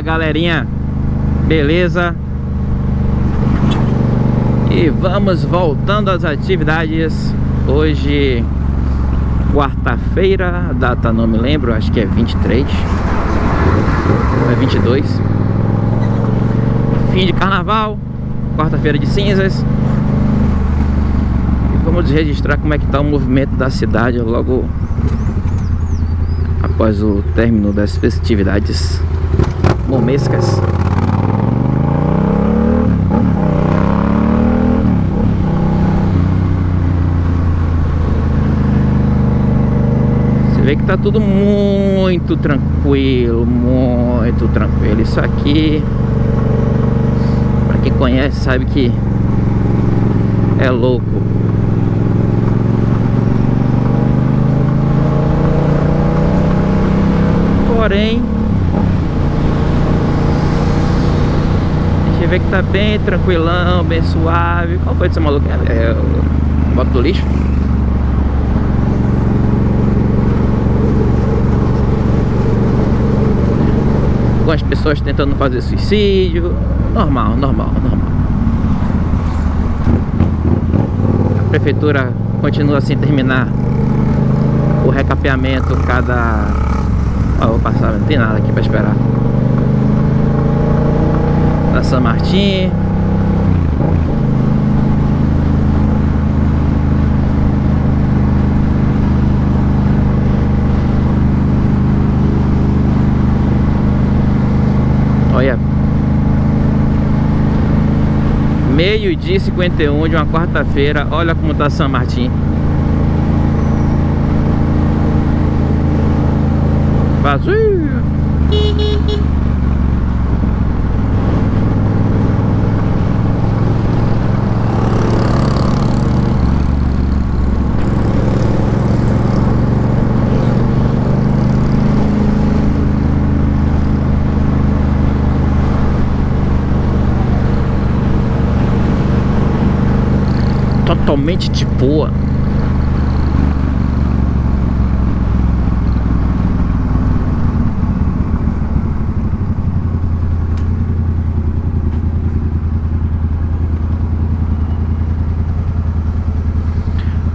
Galerinha, beleza? E vamos voltando às atividades. Hoje, quarta-feira, data não me lembro, acho que é 23 É 22 Fim de carnaval, quarta-feira de cinzas. E vamos registrar como é que está o movimento da cidade logo após o término das festividades momescas. Você vê que tá tudo muito tranquilo, muito tranquilo. Isso aqui, para quem conhece, sabe que é louco. Porém, vê que tá bem tranquilão, bem suave. Qual foi esse maluco? É, o moto do lixo? Algumas pessoas tentando fazer suicídio. Normal, normal, normal. A prefeitura continua sem terminar o recapeamento cada... Ó, vou passar, não tem nada aqui pra esperar da San Martin. Olha. Meio dia 51 de uma quarta-feira. Olha como tá San Martin. Vazio. Totalmente de boa.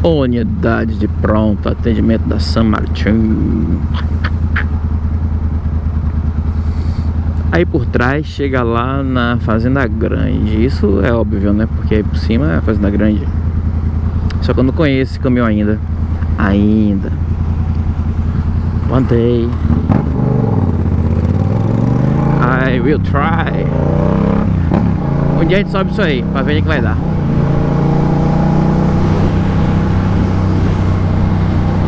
Unidade de pronto atendimento da San Martin. Aí por trás chega lá na Fazenda Grande. Isso é óbvio, né? Porque aí por cima é a Fazenda Grande. Só que eu não conheço esse caminhão ainda. Ainda. One day. I will try. Um dia a gente sobe isso aí, pra ver o que vai dar.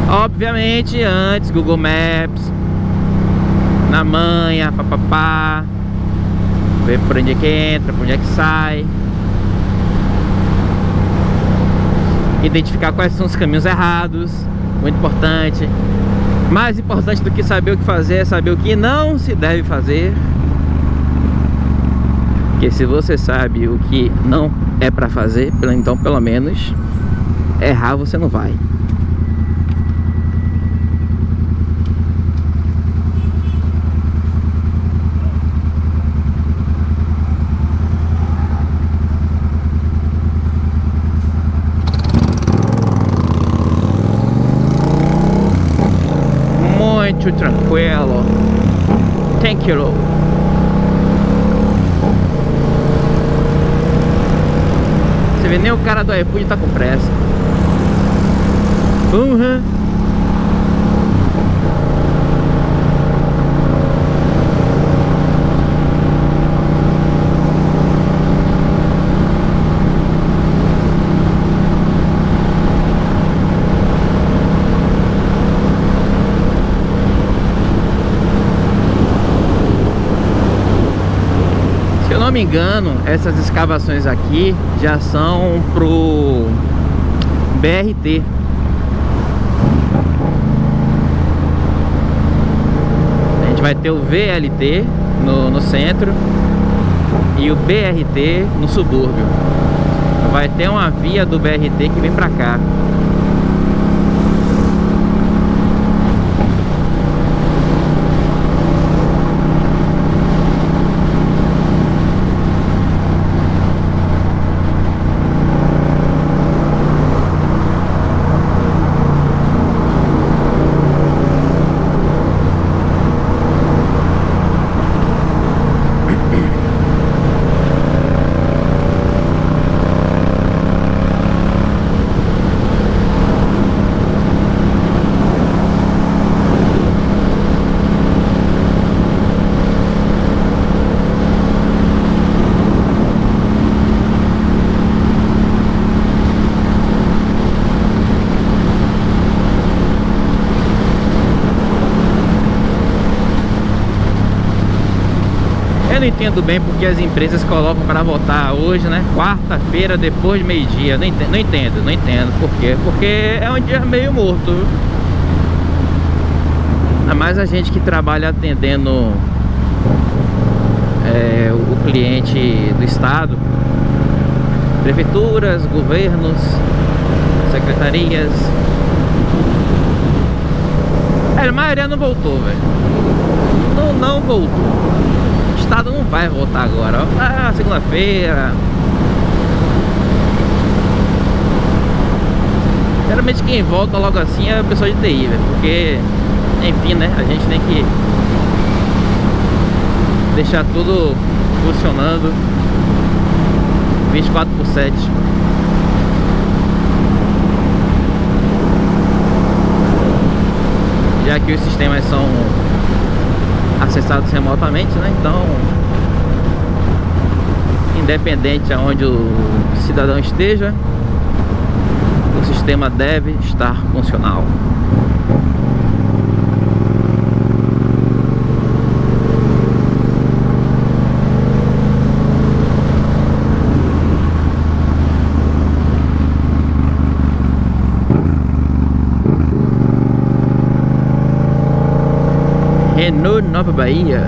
Obviamente, antes Google Maps Na manha, papapá Ver por onde é que entra, por onde é que sai identificar quais são os caminhos errados, muito importante. Mais importante do que saber o que fazer é saber o que não se deve fazer. Porque se você sabe o que não é para fazer, então pelo menos errar você não vai. Muito tranquilo. Tranquilo. Você vê, nem o cara do iFood tá com pressa. Uhum. Não me engano, essas escavações aqui já são pro BRT. A gente vai ter o VLT no, no centro e o BRT no subúrbio. Vai ter uma via do BRT que vem pra cá. Eu não entendo bem porque as empresas colocam para votar hoje, né? Quarta-feira, depois de meio-dia. Não entendo, não entendo, não entendo por quê. Porque é um dia meio morto. Ainda mais a gente que trabalha atendendo é, o cliente do estado, prefeituras, governos, secretarias. É, a maioria não voltou, velho. Não, não voltou. O estado não vai voltar agora. Ah, segunda-feira. Geralmente quem volta logo assim é a pessoa de TI, velho. Porque, enfim, né? A gente tem que deixar tudo funcionando 24 por 7 já que os sistemas são acessados remotamente, né? Então, independente aonde o cidadão esteja, o sistema deve estar funcional. Renault Nova Bahia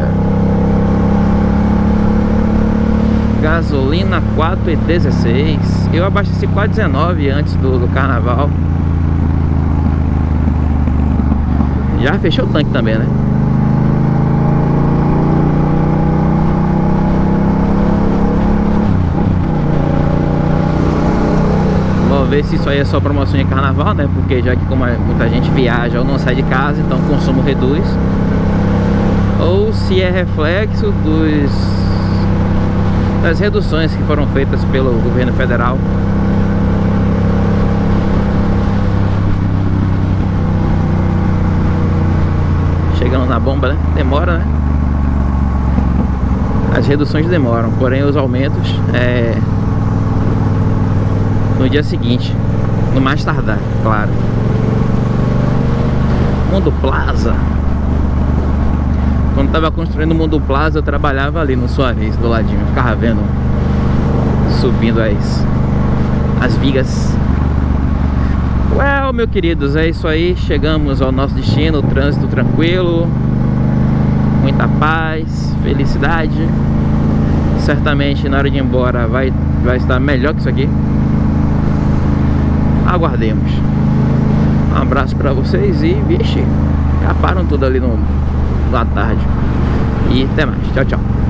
Gasolina 4,16 Eu abasteci 4,19 antes do, do carnaval Já fechou o tanque também, né? Vamos ver se isso aí é só promoção de carnaval, né? Porque já que como muita gente viaja ou não sai de casa, então o consumo reduz ou se é reflexo dos, das reduções que foram feitas pelo governo federal chegando na bomba, né? Demora, né? As reduções demoram, porém os aumentos é no dia seguinte, no mais tardar, claro. Mundo Plaza quando tava construindo o Mundo Plaza, eu trabalhava ali no Soares, do ladinho. ficava vendo subindo as, as vigas. Well, meus queridos, é isso aí. Chegamos ao nosso destino, trânsito tranquilo, muita paz, felicidade. Certamente na hora de ir embora vai, vai estar melhor que isso aqui. Aguardemos. Um abraço pra vocês e, vixe, caparam tudo ali no, da tarde. E até mais. Tchau, tchau.